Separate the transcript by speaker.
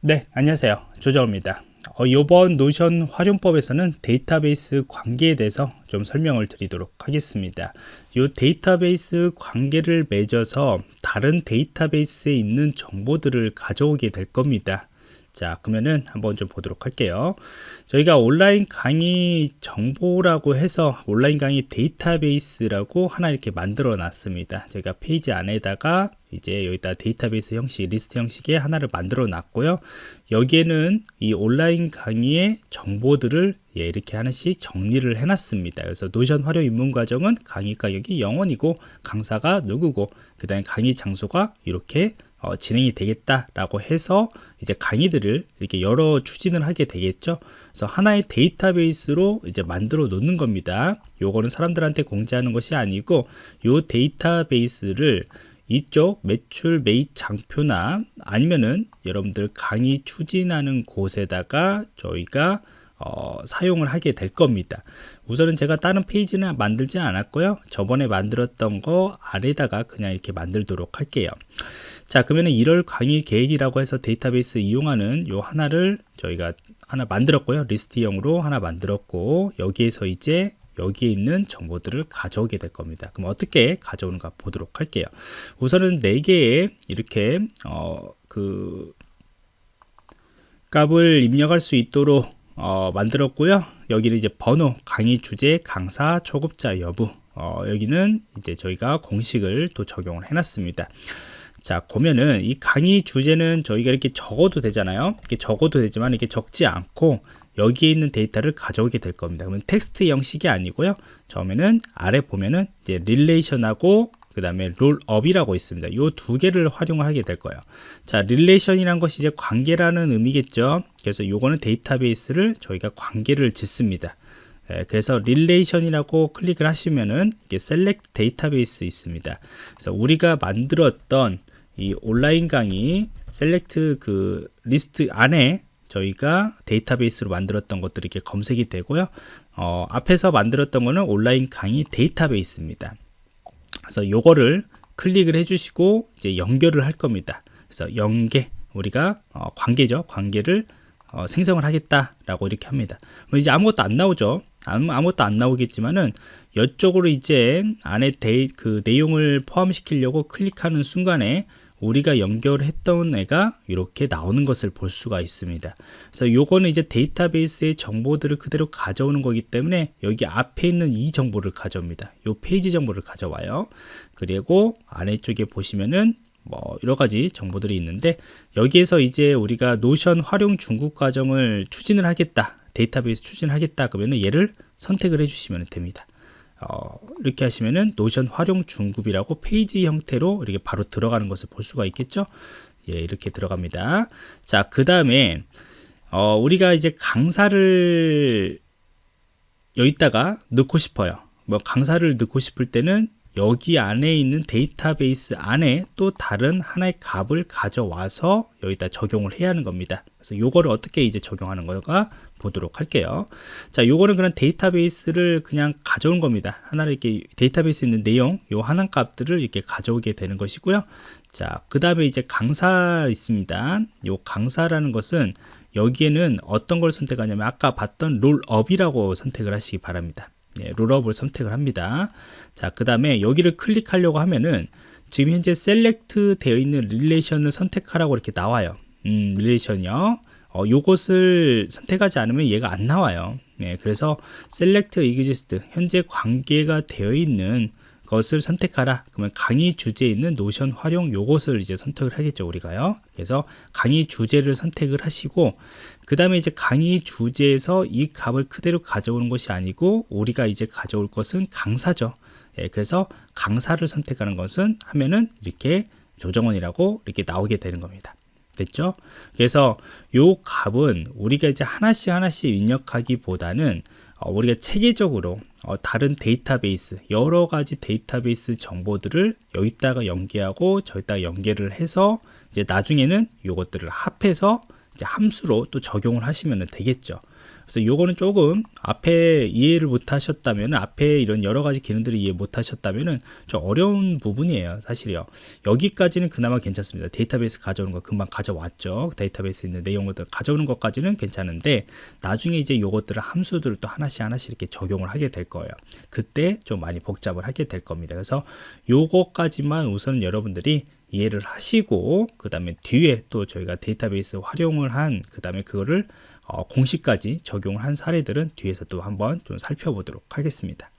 Speaker 1: 네, 안녕하세요. 조정입니다. 어, 이번 노션 활용법에서는 데이터베이스 관계에 대해서 좀 설명을 드리도록 하겠습니다. 이 데이터베이스 관계를 맺어서 다른 데이터베이스에 있는 정보들을 가져오게 될 겁니다. 자 그러면은 한번 좀 보도록 할게요 저희가 온라인 강의 정보라고 해서 온라인 강의 데이터베이스라고 하나 이렇게 만들어 놨습니다 저희가 페이지 안에다가 이제 여기다 데이터베이스 형식 리스트 형식의 하나를 만들어 놨고요 여기에는 이 온라인 강의의 정보들을 예, 이렇게 하나씩 정리를 해 놨습니다 그래서 노션 활용 입문 과정은 강의 가격이 0원이고 강사가 누구고 그 다음에 강의 장소가 이렇게 어, 진행이 되겠다라고 해서 이제 강의들을 이렇게 여러 추진을 하게 되겠죠. 그래서 하나의 데이터베이스로 이제 만들어 놓는 겁니다. 요거는 사람들한테 공지하는 것이 아니고 요 데이터베이스를 이쪽 매출 매입 장표나 아니면은 여러분들 강의 추진하는 곳에다가 저희가 어, 사용을 하게 될 겁니다. 우선은 제가 다른 페이지는 만들지 않았고요. 저번에 만들었던 거 아래다가 그냥 이렇게 만들도록 할게요. 자 그러면 1월 강의 계획이라고 해서 데이터베이스 이용하는 요 하나를 저희가 하나 만들었고요. 리스트형으로 하나 만들었고 여기에서 이제 여기에 있는 정보들을 가져오게 될 겁니다. 그럼 어떻게 가져오는가 보도록 할게요. 우선은 4개의 이렇게 어, 그 값을 입력할 수 있도록 어, 만들었고요. 여기는 이제 번호 강의 주제 강사 초급자 여부. 어, 여기는 이제 저희가 공식을 또 적용을 해놨습니다. 자 보면은 이 강의 주제는 저희가 이렇게 적어도 되잖아요. 이렇게 적어도 되지만 이렇게 적지 않고 여기에 있는 데이터를 가져오게 될 겁니다. 그러면 텍스트 형식이 아니고요. 처음에는 아래 보면은 이제 relation하고 그 다음에 rollup이라고 있습니다. 이 두 개를 활용하게 될 거예요. 자 relation이란 것이 이제 관계라는 의미겠죠. 그래서 요거는 데이터베이스를 저희가 관계를 짓습니다. 예, 그래서 relation이라고 클릭을 하시면은 이게 select 데이터베이스 있습니다. 그래서 우리가 만들었던 이 온라인 강의 select 그 리스트 안에 저희가 데이터베이스로 만들었던 것들이 이렇게 검색이 되고요 어, 앞에서 만들었던 거는 온라인 강의 데이터베이스입니다 그래서 요거를 클릭을 해주시고 이제 연결을 할 겁니다 그래서 연계 우리가 어, 관계죠 관계를 어, 생성을 하겠다라고 이렇게 합니다. 이제 아무것도 안 나오죠. 아무, 아무것도 안 나오겠지만은 이쪽으로 이제 안에 데이, 그 내용을 포함시키려고 클릭하는 순간에 우리가 연결했던 애가 이렇게 나오는 것을 볼 수가 있습니다. 그래서 요거는 이제 데이터베이스의 정보들을 그대로 가져오는 거기 때문에 여기 앞에 있는 이 정보를 가져옵니다. 요 페이지 정보를 가져와요. 그리고 아래쪽에 보시면은 뭐 여러 가지 정보들이 있는데 여기에서 이제 우리가 Notion 활용 중급 과정을 추진을 하겠다 데이터베이스 추진하겠다 그러면 얘를 선택을 해주시면 됩니다 어, 이렇게 하시면은 Notion 활용 중급이라고 페이지 형태로 이렇게 바로 들어가는 것을 볼 수가 있겠죠? 예 이렇게 들어갑니다. 자그 다음에 어, 우리가 이제 강사를 여기다가 넣고 싶어요. 뭐 강사를 넣고 싶을 때는 여기 안에 있는 데이터베이스 안에 또 다른 하나의 값을 가져와서 여기다 적용을 해야 하는 겁니다. 그래서 요거를 어떻게 이제 적용하는 거가 보도록 할게요. 자, 요거는 그냥 데이터베이스를 그냥 가져온 겁니다. 하나를 이렇게 데이터베이스에 있는 내용, 요 하나 값들을 이렇게 가져오게 되는 것이고요. 자, 그 다음에 이제 강사 있습니다. 요 강사라는 것은 여기에는 어떤 걸 선택하냐면 아까 봤던 rollup이라고 선택을 하시기 바랍니다. 예, rollup을 선택을 합니다. 자, 그 다음에 여기를 클릭하려고 하면은 지금 현재 select 되어 있는 relation을 선택하라고 이렇게 나와요. 음, relation이요. 어, 요것을 선택하지 않으면 얘가 안 나와요. 예, 그래서 select exist 현재 관계가 되어 있는 것을 선택하라. 그러면 강의 주제에 있는 노션 활용 요것을 이제 선택을 하겠죠 우리가요. 그래서 강의 주제를 선택을 하시고 그 다음에 이제 강의 주제에서 이 값을 그대로 가져오는 것이 아니고 우리가 이제 가져올 것은 강사죠. 예, 그래서 강사를 선택하는 것은 하면은 이렇게 조정원이라고 이렇게 나오게 되는 겁니다 됐죠? 그래서 요 값은 우리가 이제 하나씩 하나씩 입력하기보다는 어, 우리가 체계적으로 어, 다른 데이터베이스 여러 가지 데이터베이스 정보들을 여기다가 연계하고 저기다가 연계를 해서 이제 나중에는 이것들을 합해서 함수로 또 적용을 하시면 되겠죠 그래서 요거는 조금 앞에 이해를 못 하셨다면 앞에 이런 여러 가지 기능들을 이해 못 하셨다면은 좀 어려운 부분이에요 사실이요. 여기까지는 그나마 괜찮습니다. 데이터베이스 가져오는 거 금방 가져왔죠. 데이터베이스 있는 내용들 가져오는 것까지는 괜찮은데 나중에 이제 요것들을 함수들을 또 하나씩 하나씩 이렇게 적용을 하게 될 거예요. 그때 좀 많이 복잡을 하게 될 겁니다. 그래서 요거까지만 우선은 여러분들이 이해를 하시고 그 다음에 뒤에 또 저희가 데이터베이스 활용을 한 그 다음에 그거를 어, 공식까지 적용을 한 사례들은 뒤에서 또 한번 좀 살펴보도록 하겠습니다